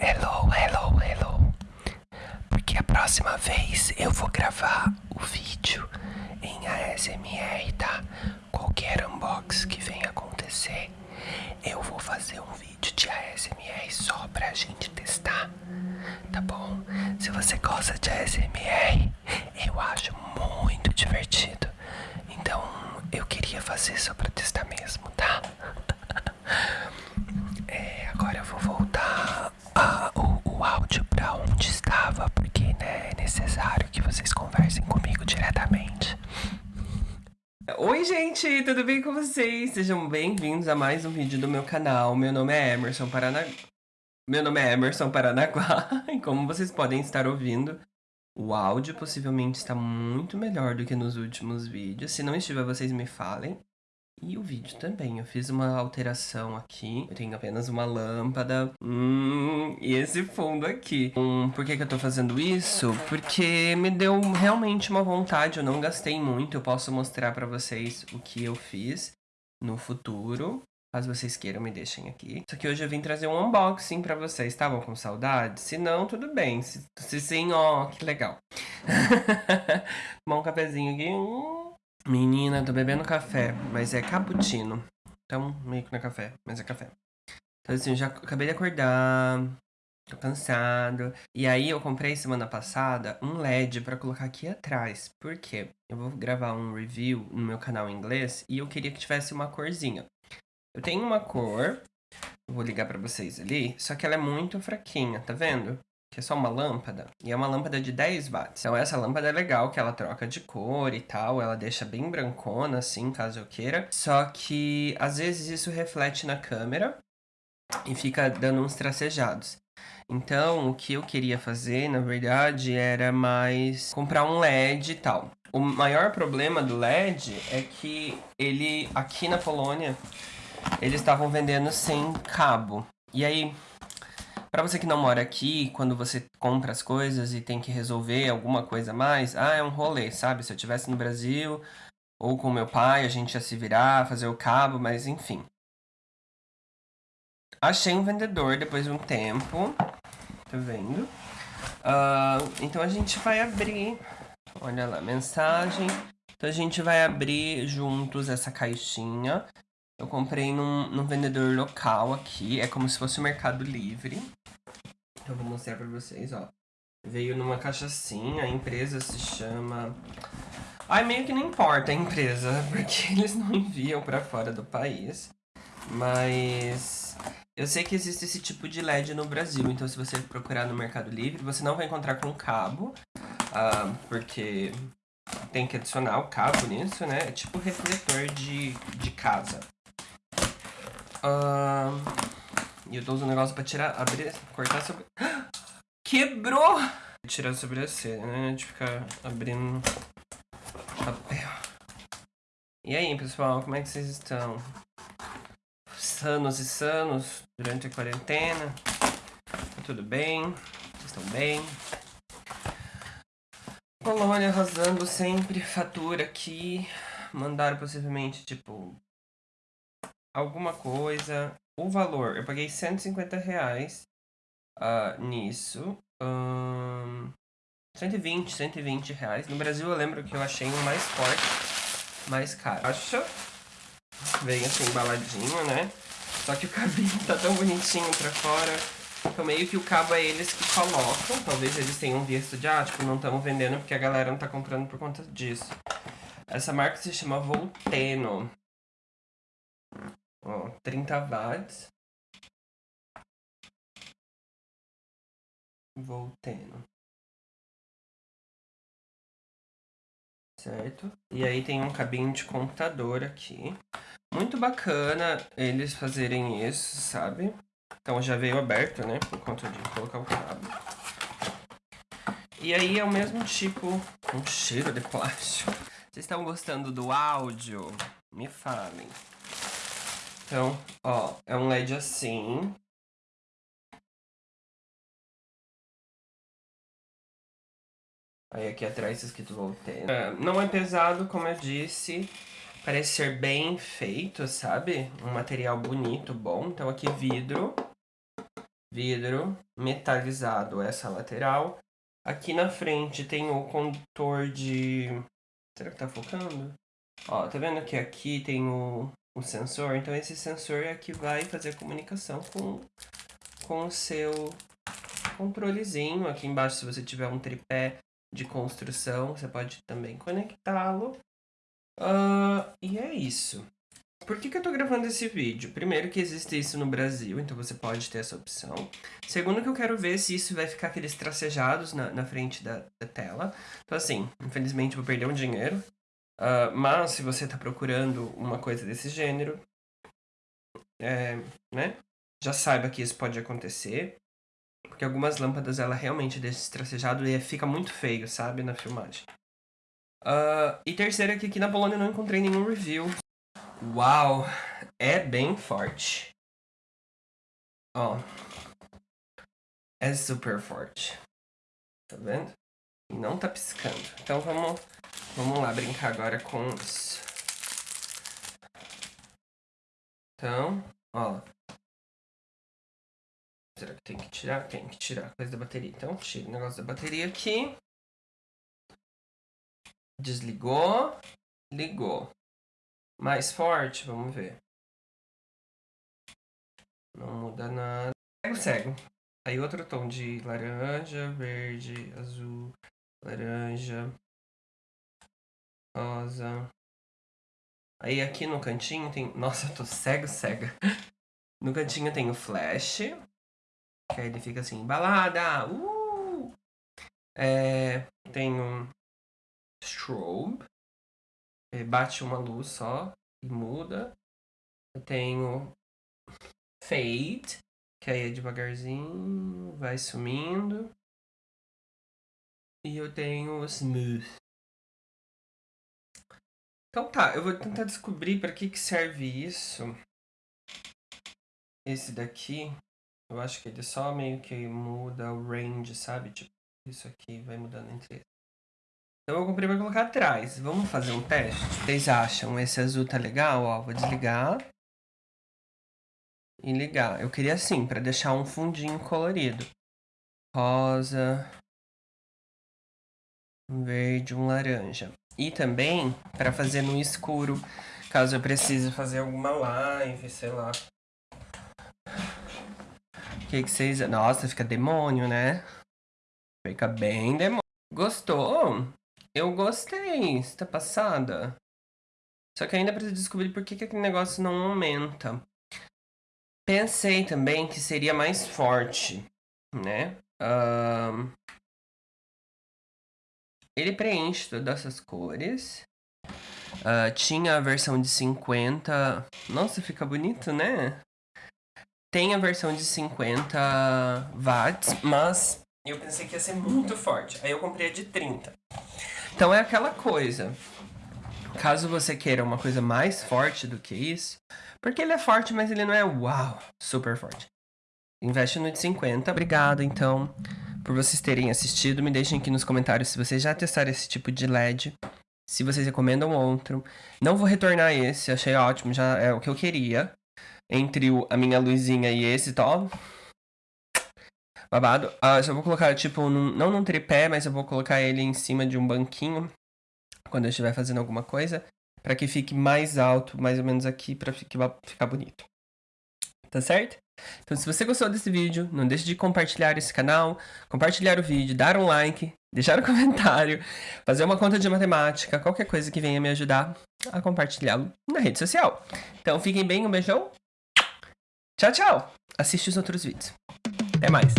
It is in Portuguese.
Hello, hello, hello. Porque a próxima vez eu vou gravar o vídeo em ASMR, tá? Qualquer unbox que venha acontecer, eu vou fazer um vídeo de ASMR só pra gente testar, tá bom? Se você gosta de ASMR, eu acho muito divertido. Então eu queria fazer só pra testar mesmo, tá? necessário que vocês conversem comigo diretamente. Oi gente, tudo bem com vocês? Sejam bem-vindos a mais um vídeo do meu canal. Meu nome é Emerson Paranaguá. Meu nome é Emerson Paranaguá e como vocês podem estar ouvindo, o áudio possivelmente está muito melhor do que nos últimos vídeos. Se não estiver, vocês me falem. E o vídeo também, eu fiz uma alteração aqui, eu tenho apenas uma lâmpada, hum, e esse fundo aqui. Hum, por que que eu tô fazendo isso? Porque me deu realmente uma vontade, eu não gastei muito, eu posso mostrar pra vocês o que eu fiz no futuro. Caso vocês queiram, me deixem aqui. Só que hoje eu vim trazer um unboxing pra vocês. Estavam com saudade? Se não, tudo bem. Se, se sim, ó, que legal. Tomar um cafezinho aqui. Hum. Menina, tô bebendo café, mas é cappuccino. Então, meio que não é café, mas é café. Então, assim, eu já acabei de acordar. Tô cansado. E aí, eu comprei semana passada um LED pra colocar aqui atrás. Por quê? Eu vou gravar um review no meu canal em inglês e eu queria que tivesse uma corzinha. Eu tenho uma cor, vou ligar pra vocês ali, só que ela é muito fraquinha, tá vendo? Que é só uma lâmpada, e é uma lâmpada de 10 watts. Então essa lâmpada é legal, que ela troca de cor e tal, ela deixa bem brancona assim, caso eu queira. Só que às vezes isso reflete na câmera e fica dando uns tracejados. Então, o que eu queria fazer, na verdade, era mais comprar um LED e tal. O maior problema do LED é que ele, aqui na Polônia, eles estavam vendendo sem cabo. E aí, para você que não mora aqui, quando você compra as coisas e tem que resolver alguma coisa a mais, ah, é um rolê, sabe? Se eu tivesse no Brasil ou com meu pai, a gente ia se virar, fazer o cabo, mas enfim. Achei um vendedor depois de um tempo, tá vendo? Uh, então a gente vai abrir, olha lá, mensagem. Então a gente vai abrir juntos essa caixinha. Eu comprei num, num vendedor local aqui, é como se fosse o Mercado Livre. Eu vou mostrar pra vocês, ó. Veio numa caixa assim, a empresa se chama... Ai, meio que não importa a empresa, porque eles não enviam pra fora do país. Mas eu sei que existe esse tipo de LED no Brasil, então se você procurar no Mercado Livre, você não vai encontrar com cabo, uh, porque tem que adicionar o cabo nisso, né? É tipo refletor de, de casa. E eu tô usando um negócio pra tirar, abrir, cortar sobre... Quebrou! Tirar a sobrancelha, né? De ficar abrindo papel. E aí, pessoal, como é que vocês estão? Sanos e sanos durante a quarentena? Tudo bem? Vocês estão bem? Colônia arrasando sempre, fatura aqui. Mandaram possivelmente, tipo, alguma coisa. O valor, eu paguei 150 reais uh, nisso. Um, 120, 120 reais. No Brasil eu lembro que eu achei um mais forte, mais caro. Acha? Vem assim embaladinho, né? Só que o cabinho tá tão bonitinho pra fora. Então meio que o cabo é eles que colocam. Talvez eles tenham visto de, ah, tipo, não estamos vendendo porque a galera não tá comprando por conta disso. Essa marca se chama Volteno. Ó, 30 watts. Volteno. Certo? E aí tem um cabinho de computador aqui. Muito bacana eles fazerem isso, sabe? Então já veio aberto, né? Por conta de colocar o cabo. E aí é o mesmo tipo, um cheiro de plástico. Vocês estão gostando do áudio? Me falem. Então, ó, é um LED assim. Aí aqui atrás tá escrito Voltaire. É, não é pesado, como eu disse. Parece ser bem feito, sabe? Um material bonito, bom. Então aqui vidro. vidro metalizado essa lateral. Aqui na frente tem o condutor de... Será que tá focando? Ó, tá vendo que aqui tem o, o sensor? Então esse sensor é que vai fazer a comunicação com, com o seu controlezinho. Aqui embaixo, se você tiver um tripé de construção, você pode também conectá-lo. Uh, e é isso. Por que, que eu tô gravando esse vídeo? Primeiro que existe isso no Brasil, então você pode ter essa opção. Segundo que eu quero ver se isso vai ficar aqueles tracejados na, na frente da, da tela. Então assim, infelizmente vou perder um dinheiro. Uh, mas se você tá procurando uma coisa desse gênero, é, né? Já saiba que isso pode acontecer. Porque algumas lâmpadas ela realmente deixa esse tracejado e fica muito feio, sabe, na filmagem. Uh, e terceiro é que aqui na Polônia eu não encontrei nenhum review. Uau, é bem forte. Ó, é super forte. Tá vendo? Não tá piscando. Então vamos, vamos lá brincar agora com isso. Então, ó. Será que tem que tirar? Tem que tirar a coisa da bateria. Então, tira o negócio da bateria aqui. Desligou. Ligou. Mais forte, vamos ver. Não muda nada. Cego, cego. Aí outro tom de laranja, verde, azul, laranja, rosa. Aí aqui no cantinho tem... Nossa, eu tô cego, cega. No cantinho tem o flash. Que aí ele fica assim, balada, uh! É, tem um strobe, bate uma luz só e muda. Eu tenho fade, que aí é devagarzinho, vai sumindo. E eu tenho smooth. Então tá, eu vou tentar descobrir para que, que serve isso. Esse daqui, eu acho que ele só meio que muda o range, sabe? Tipo, isso aqui vai mudando entre eles. Então eu comprei pra colocar atrás. Vamos fazer um teste? Vocês acham esse azul tá legal? Ó, vou desligar. E ligar. Eu queria assim, pra deixar um fundinho colorido. Rosa. Um verde, um laranja. E também para fazer no escuro, caso eu precise fazer alguma live, sei lá. O que, que vocês... Nossa, fica demônio, né? Fica bem demônio. Gostou? Eu gostei, está passada. Só que ainda preciso descobrir por que, que aquele negócio não aumenta. Pensei também que seria mais forte, né? Uh... Ele preenche todas essas cores. Uh, tinha a versão de 50... Nossa, fica bonito, né? Tem a versão de 50 watts, mas eu pensei que ia ser muito forte. Aí eu comprei a de 30. Então é aquela coisa. Caso você queira uma coisa mais forte do que isso, porque ele é forte, mas ele não é uau, super forte. Investe no de 50. Obrigado, então, por vocês terem assistido. Me deixem aqui nos comentários se vocês já testaram esse tipo de LED. Se vocês recomendam outro. Não vou retornar esse, achei ótimo, já é o que eu queria. Entre o, a minha luzinha e esse, top. Tá, babado. Uh, só vou colocar, tipo, num, não num tripé, mas eu vou colocar ele em cima de um banquinho quando eu estiver fazendo alguma coisa, para que fique mais alto, mais ou menos aqui, para ficar bonito. Tá certo? Então, se você gostou desse vídeo, não deixe de compartilhar esse canal, compartilhar o vídeo, dar um like, deixar um comentário, fazer uma conta de matemática, qualquer coisa que venha me ajudar a compartilhá-lo na rede social. Então, fiquem bem, um beijão. Tchau, tchau. Assiste os outros vídeos. Até mais.